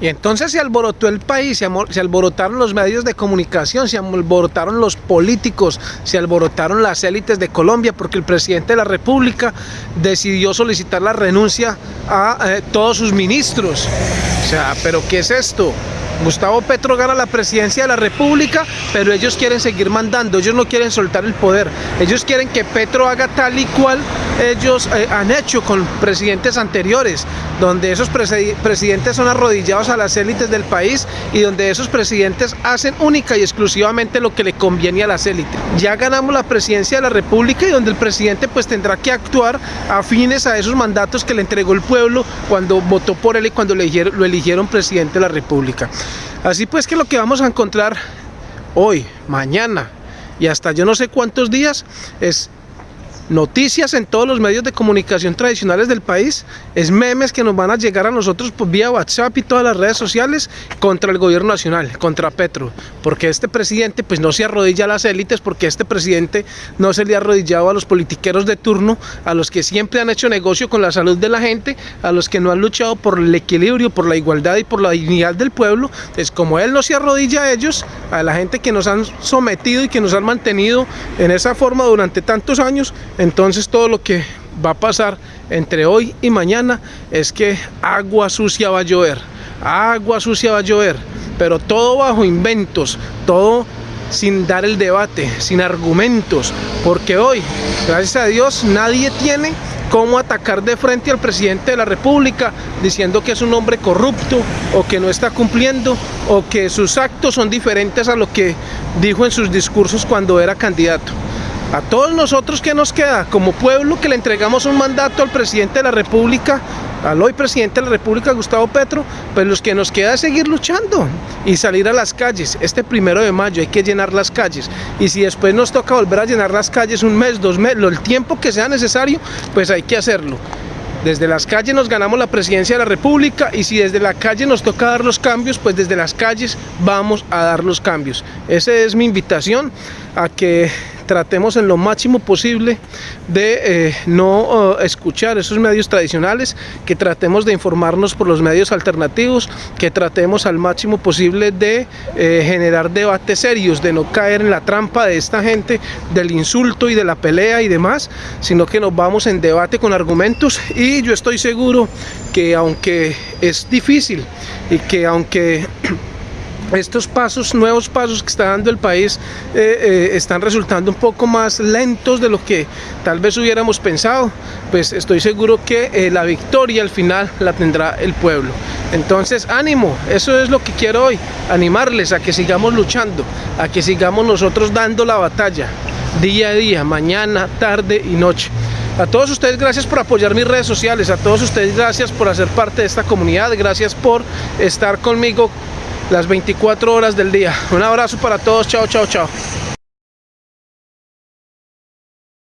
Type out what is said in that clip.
Y entonces se alborotó el país, se alborotaron los medios de comunicación, se alborotaron los políticos, se alborotaron las élites de Colombia porque el presidente de la República decidió solicitar la renuncia a eh, todos sus ministros. O sea, ¿pero qué es esto? Gustavo Petro gana la presidencia de la República, pero ellos quieren seguir mandando, ellos no quieren soltar el poder. Ellos quieren que Petro haga tal y cual ellos eh, han hecho con presidentes anteriores, donde esos presidentes son arrodillados a las élites del país y donde esos presidentes hacen única y exclusivamente lo que le conviene a las élites. Ya ganamos la presidencia de la República y donde el presidente pues tendrá que actuar afines a esos mandatos que le entregó el pueblo cuando votó por él y cuando lo eligieron presidente de la República. Así pues que lo que vamos a encontrar hoy, mañana y hasta yo no sé cuántos días es noticias en todos los medios de comunicación tradicionales del país, es memes que nos van a llegar a nosotros por vía WhatsApp y todas las redes sociales contra el gobierno nacional, contra Petro, porque este presidente pues no se arrodilla a las élites, porque este presidente no se le ha arrodillado a los politiqueros de turno, a los que siempre han hecho negocio con la salud de la gente, a los que no han luchado por el equilibrio, por la igualdad y por la dignidad del pueblo, es como él no se arrodilla a ellos, a la gente que nos han sometido y que nos han mantenido en esa forma durante tantos años, entonces todo lo que va a pasar entre hoy y mañana es que agua sucia va a llover, agua sucia va a llover, pero todo bajo inventos, todo sin dar el debate, sin argumentos, porque hoy, gracias a Dios, nadie tiene cómo atacar de frente al presidente de la república diciendo que es un hombre corrupto o que no está cumpliendo o que sus actos son diferentes a lo que dijo en sus discursos cuando era candidato. A todos nosotros que nos queda como pueblo que le entregamos un mandato al presidente de la república, al hoy presidente de la república Gustavo Petro, pues los que nos queda es seguir luchando y salir a las calles. Este primero de mayo hay que llenar las calles y si después nos toca volver a llenar las calles un mes, dos meses, el tiempo que sea necesario, pues hay que hacerlo. Desde las calles nos ganamos la presidencia de la República y si desde la calle nos toca dar los cambios, pues desde las calles vamos a dar los cambios. Esa es mi invitación a que tratemos en lo máximo posible de eh, no eh, escuchar esos medios tradicionales, que tratemos de informarnos por los medios alternativos, que tratemos al máximo posible de eh, generar debates serios, de no caer en la trampa de esta gente, del insulto y de la pelea y demás, sino que nos vamos en debate con argumentos. Y yo estoy seguro que aunque es difícil y que aunque estos pasos, nuevos pasos que está dando el país eh, eh, están resultando un poco más lentos de lo que tal vez hubiéramos pensado, pues estoy seguro que eh, la victoria al final la tendrá el pueblo. Entonces, ánimo, eso es lo que quiero hoy, animarles a que sigamos luchando, a que sigamos nosotros dando la batalla, día a día, mañana, tarde y noche. A todos ustedes gracias por apoyar mis redes sociales, a todos ustedes gracias por hacer parte de esta comunidad, gracias por estar conmigo las 24 horas del día. Un abrazo para todos, chao, chao, chao.